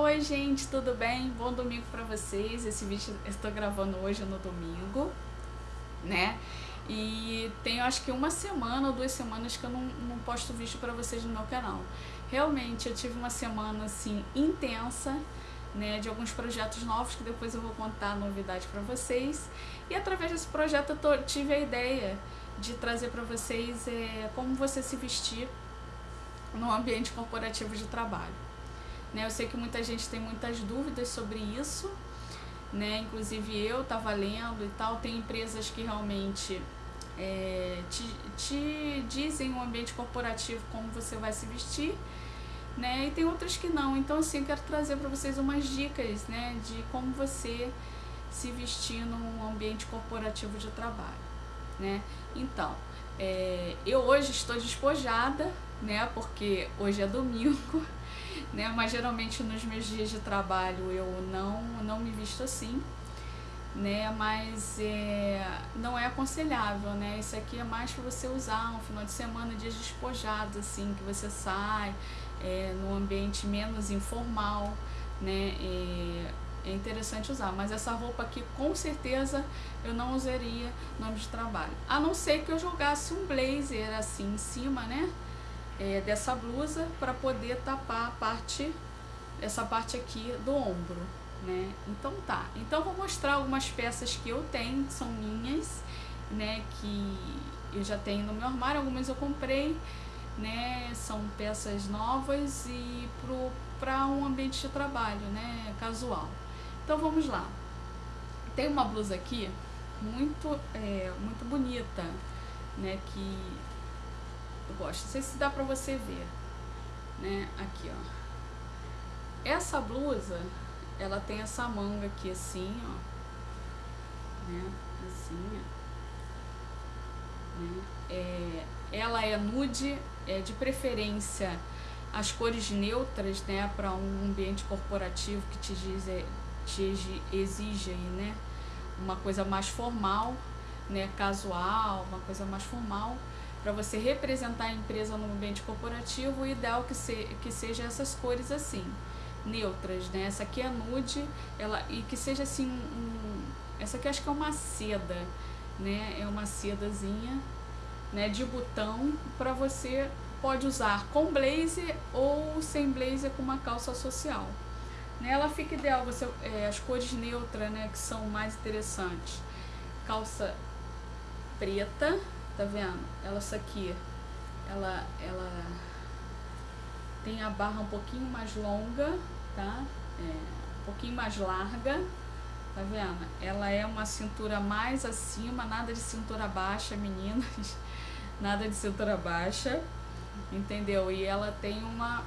Oi gente, tudo bem? Bom domingo pra vocês. Esse vídeo eu estou gravando hoje no domingo, né? E tem acho que uma semana ou duas semanas que eu não, não posto vídeo pra vocês no meu canal. Realmente eu tive uma semana assim intensa, né? De alguns projetos novos que depois eu vou contar a novidade pra vocês. E através desse projeto eu tô, tive a ideia de trazer pra vocês é, como você se vestir no ambiente corporativo de trabalho. Né, eu sei que muita gente tem muitas dúvidas sobre isso, né? inclusive eu estava lendo e tal, tem empresas que realmente é, te, te dizem o ambiente corporativo como você vai se vestir, né? e tem outras que não. Então assim, eu quero trazer para vocês umas dicas né? de como você se vestir num ambiente corporativo de trabalho. Né? Então, é, eu hoje estou despojada, né? Porque hoje é domingo, né? Mas geralmente nos meus dias de trabalho eu não, não me visto assim, né? Mas é, não é aconselhável, né? Isso aqui é mais para você usar um final de semana, dias despojados, assim, que você sai é, num ambiente menos informal, né? É, é interessante usar, mas essa roupa aqui com certeza eu não usaria no âmbito de trabalho. A não ser que eu jogasse um blazer assim em cima, né? É, dessa blusa para poder tapar a parte, essa parte aqui do ombro, né? Então tá. Então vou mostrar algumas peças que eu tenho, que são minhas, né? Que eu já tenho no meu armário, algumas eu comprei, né? São peças novas e para um ambiente de trabalho, né? Casual. Então vamos lá. Tem uma blusa aqui muito, é, muito bonita, né? Que eu gosto. Não sei se dá pra você ver, né? Aqui, ó. Essa blusa, ela tem essa manga aqui assim, ó. Né? Assim, ó. Né? É, ela é nude, é de preferência as cores neutras, né, para um ambiente corporativo que te diz, é, te exige né, uma coisa mais formal, né, casual, uma coisa mais formal, para você representar a empresa no ambiente corporativo, o ideal que, se, que seja essas cores assim, neutras, né, essa aqui é nude, ela, e que seja assim, um, essa aqui acho que é uma seda, né, é uma sedazinha, né, de botão, para você pode usar com blazer ou sem blazer com uma calça social. Nela fica ideal você, é, as cores neutras, né, que são mais interessantes. Calça preta, tá vendo? Ela, aqui, ela, ela tem a barra um pouquinho mais longa, tá? É, um pouquinho mais larga, tá vendo? Ela é uma cintura mais acima, nada de cintura baixa, meninas, nada de cintura baixa, entendeu? E ela tem uma...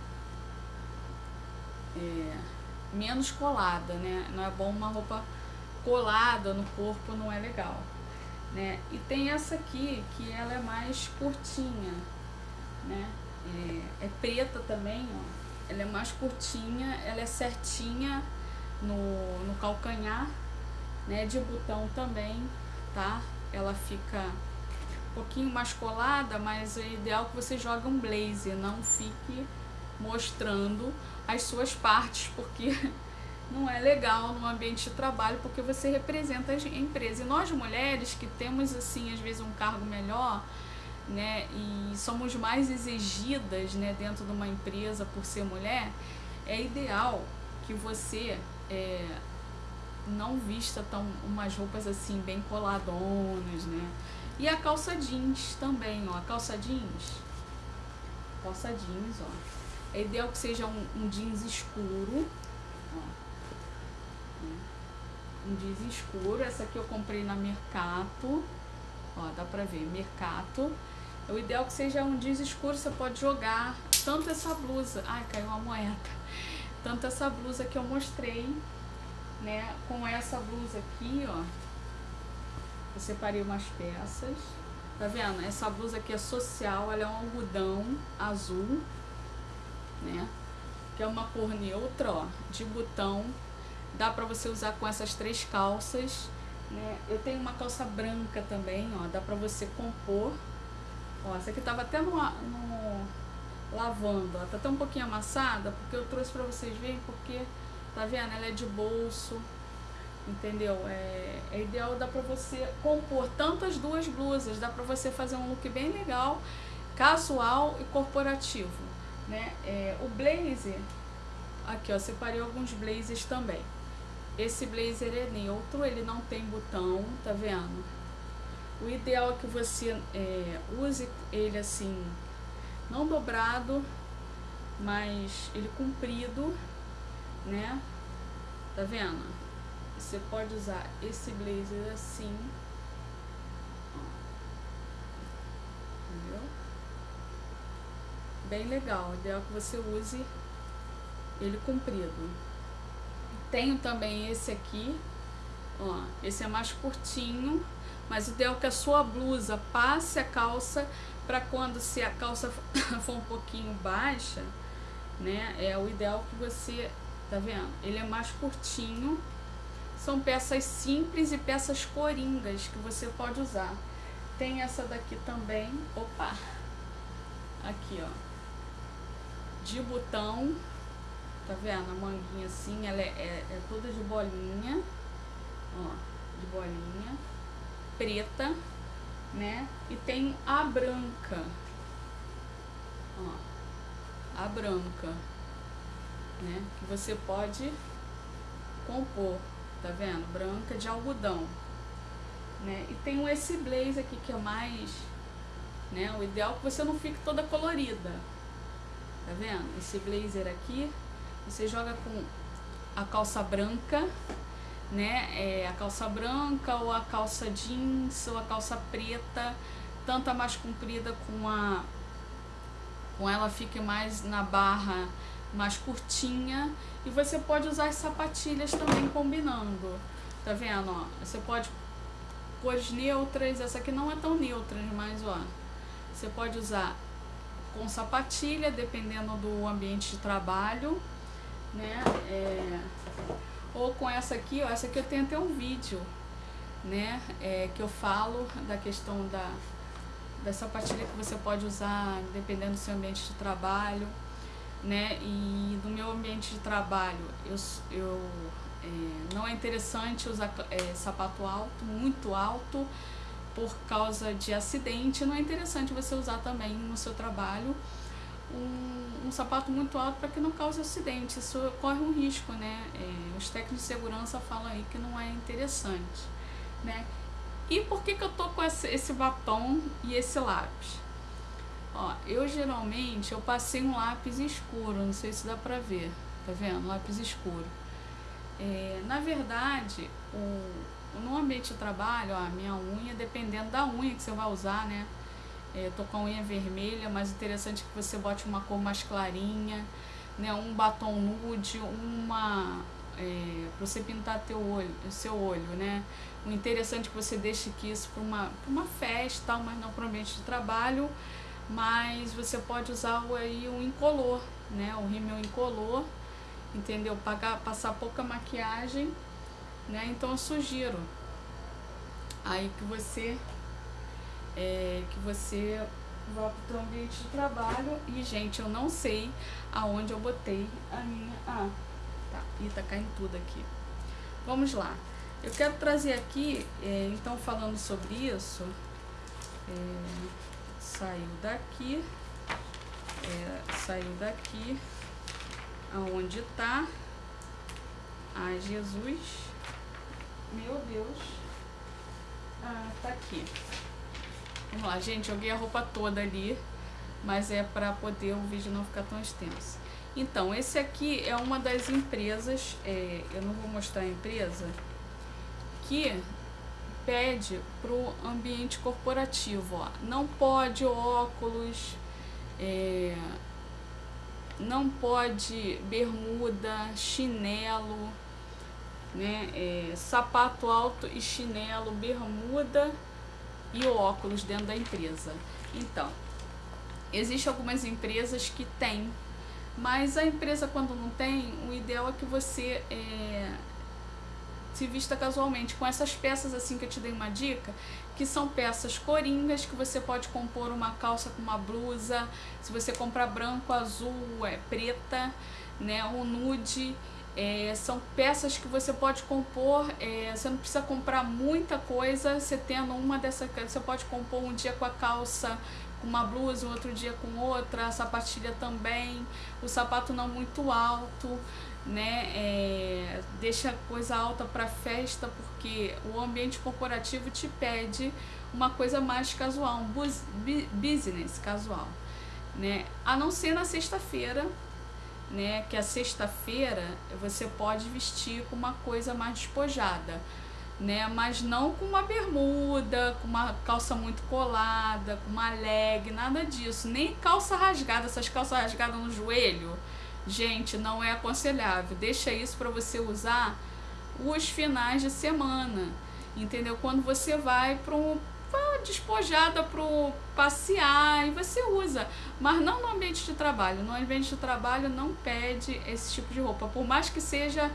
É, menos colada, né? Não é bom uma roupa colada no corpo, não é legal, né? E tem essa aqui, que ela é mais curtinha, né? É, é preta também, ó. Ela é mais curtinha, ela é certinha no, no calcanhar, né? De botão também, tá? Ela fica um pouquinho mais colada, mas é ideal que você jogue um blazer, não fique mostrando as suas partes, porque não é legal no ambiente de trabalho, porque você representa a empresa. E nós mulheres que temos, assim, às vezes um cargo melhor, né, e somos mais exigidas, né, dentro de uma empresa por ser mulher, é ideal que você é, não vista tão umas roupas assim bem coladonas, né? E a calça jeans também, ó, a calça jeans, calça jeans, ó. É ideal que seja um, um jeans escuro. Ó. Um jeans escuro. Essa aqui eu comprei na Mercato. Ó, dá pra ver, Mercato. É o ideal que seja um jeans escuro, você pode jogar tanto essa blusa. Ai, caiu uma moeda. Tanto essa blusa que eu mostrei, né? Com essa blusa aqui, ó. Eu separei umas peças. Tá vendo? Essa blusa aqui é social, ela é um algodão azul né? Que é uma cor neutra, ó, de botão. Dá pra você usar com essas três calças, né? Eu tenho uma calça branca também, ó, dá pra você compor. Ó, essa aqui tava até no, no, lavando. Ela tá até um pouquinho amassada, porque eu trouxe pra vocês verem, porque, tá vendo? Ela é de bolso, entendeu? É, é ideal, dá pra você compor tanto as duas blusas, dá pra você fazer um look bem legal, casual e corporativo, né? É, o blazer, aqui ó, separei alguns blazers também. Esse blazer é neutro, ele não tem botão, tá vendo? O ideal é que você é, use ele assim, não dobrado, mas ele comprido, né? Tá vendo? Você pode usar esse blazer assim, entendeu? Bem legal, o ideal é que você use ele comprido. Tenho também esse aqui, ó, esse é mais curtinho, mas o ideal é que a sua blusa passe a calça para quando se a calça for um pouquinho baixa, né, é o ideal que você, tá vendo? Ele é mais curtinho, são peças simples e peças coringas que você pode usar. Tem essa daqui também, opa, aqui ó, de botão, Tá vendo? A manguinha assim, ela é, é, é toda de bolinha. Ó, de bolinha. Preta, né? E tem a branca. Ó, a branca. Né? Que você pode compor, tá vendo? Branca de algodão. Né? E tem esse blazer aqui que é mais, né? O ideal é que você não fique toda colorida. Tá vendo? Esse blazer aqui você joga com a calça branca, né? É, a calça branca ou a calça jeans ou a calça preta, tanto a mais comprida com a com ela fique mais na barra mais curtinha e você pode usar as sapatilhas também combinando. Tá vendo, ó? Você pode cores neutras, essa aqui não é tão neutra, mas ó, você pode usar com sapatilha, dependendo do ambiente de trabalho né? É, ou com essa aqui, ó, essa aqui eu tenho até um vídeo, né? É, que eu falo da questão da, da sapatilha que você pode usar dependendo do seu ambiente de trabalho, né? E no meu ambiente de trabalho, eu, eu é, não é interessante usar é, sapato alto, muito alto, por causa de acidente, não é interessante você usar também no seu trabalho um, um sapato muito alto para que não cause acidente. Isso corre um risco, né? É, os técnicos de segurança falam aí que não é interessante, né? E por que, que eu tô com esse, esse batom e esse lápis? Ó, eu geralmente, eu passei um lápis escuro, não sei se dá pra ver, tá vendo? Lápis escuro. É, na verdade, o, no ambiente de trabalho, ó, a minha unha, dependendo da unha que você vai usar, né? É, tô com a unha vermelha, mas interessante que você bote uma cor mais clarinha, né? Um batom nude, uma... É, pra você pintar teu olho, seu olho, né? O interessante é que você deixe aqui isso para uma, pra uma festa, mas não para um ambiente de trabalho, mas você pode usar aí o incolor, né? O rímel incolor, entendeu? Pagar, passar pouca maquiagem, né? Então eu sugiro aí que você é, que você vá para o seu ambiente de trabalho e, gente, eu não sei aonde eu botei a minha... Ah, tá, e tá caindo tudo aqui. Vamos lá. Eu quero trazer aqui, é, então, falando sobre isso, é, saiu daqui, é, saiu daqui, aonde tá, ai Jesus, meu Deus, ah, tá aqui. Vamos lá, gente, joguei a roupa toda ali, mas é para poder o vídeo não ficar tão extenso. Então, esse aqui é uma das empresas, é, eu não vou mostrar a empresa, que pede para o ambiente corporativo, ó, não pode óculos, é, não pode bermuda, chinelo, né, é, sapato alto e chinelo, bermuda e o óculos dentro da empresa. Então, existem algumas empresas que têm, mas a empresa quando não tem, o ideal é que você é, se vista casualmente. Com essas peças assim que eu te dei uma dica, que são peças coringas que você pode compor uma calça com uma blusa, se você comprar branco, azul, é preta, né, um nude, é, são peças que você pode compor, é, você não precisa comprar muita coisa, você tendo uma dessas, você pode compor um dia com a calça com uma blusa, outro dia com outra, a sapatilha também, o sapato não muito alto, né? É, deixa coisa alta para festa, porque o ambiente corporativo te pede uma coisa mais casual, um bus, business casual, né? A não ser na sexta-feira, né? Que a sexta-feira você pode vestir com uma coisa mais despojada, né? Mas não com uma bermuda, com uma calça muito colada, com uma leg, nada disso. Nem calça rasgada, essas calças rasgadas no joelho Gente, não é aconselhável. Deixa isso para você usar os finais de semana. Entendeu? Quando você vai para um despojada para passear e você usa, mas não no ambiente de trabalho. No ambiente de trabalho não pede esse tipo de roupa, por mais que seja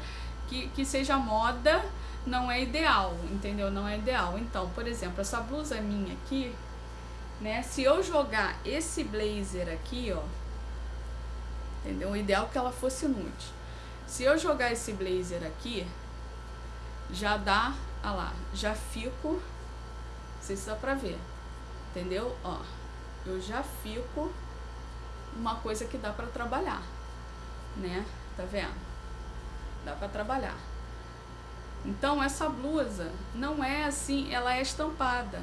que, que seja moda, não é ideal, entendeu? Não é ideal. Então, por exemplo, essa blusa minha aqui, né? Se eu jogar esse blazer aqui, ó, entendeu? O ideal é que ela fosse nude. Se eu jogar esse blazer aqui, já dá, lá, já fico, se dá pra ver, entendeu? Ó, eu já fico uma coisa que dá pra trabalhar, né? Tá vendo? Dá pra trabalhar. Então, essa blusa não é assim, ela é estampada.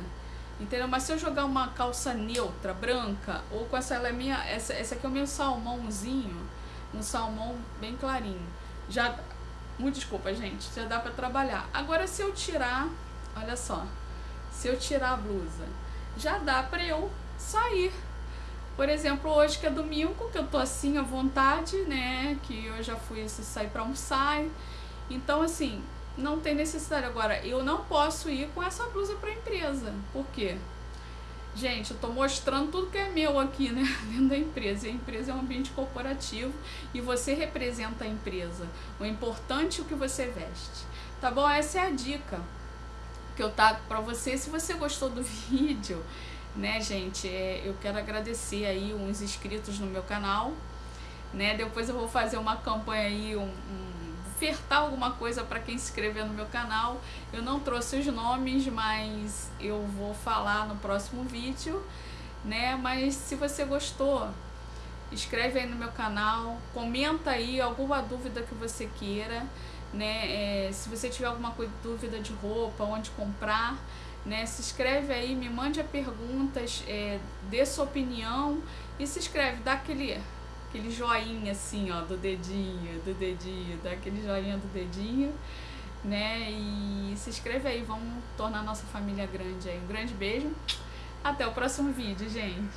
Entendeu? Mas se eu jogar uma calça neutra, branca, ou com essa, ela é minha, essa, essa aqui é o meu salmãozinho, um salmão bem clarinho, já, muito desculpa gente, já dá pra trabalhar. Agora se eu tirar, olha só, se eu tirar a blusa, já dá pra eu sair. Por exemplo, hoje que é domingo, que eu tô assim à vontade, né, que eu já fui sair pra almoçar, então assim, não tem necessidade. Agora, eu não posso ir com essa blusa para a empresa. Por quê? Gente, eu tô mostrando tudo que é meu aqui, né? Dentro da empresa. E a empresa é um ambiente corporativo e você representa a empresa. O importante é o que você veste. Tá bom? Essa é a dica que eu trago para você. Se você gostou do vídeo, né, gente, é, eu quero agradecer aí uns inscritos no meu canal, né? Depois eu vou fazer uma campanha aí, um, um ofertar alguma coisa para quem se inscrever no meu canal. Eu não trouxe os nomes, mas eu vou falar no próximo vídeo, né? Mas se você gostou, escreve aí no meu canal, comenta aí alguma dúvida que você queira, né? É, se você tiver alguma dúvida de roupa, onde comprar, né? Se inscreve aí, me mande perguntas, é, dê sua opinião e se inscreve, dá aquele aquele joinha assim, ó, do dedinho, do dedinho, dá aquele joinha do dedinho, né? E se inscreve aí, vamos tornar nossa família grande aí. Um grande beijo, até o próximo vídeo, gente!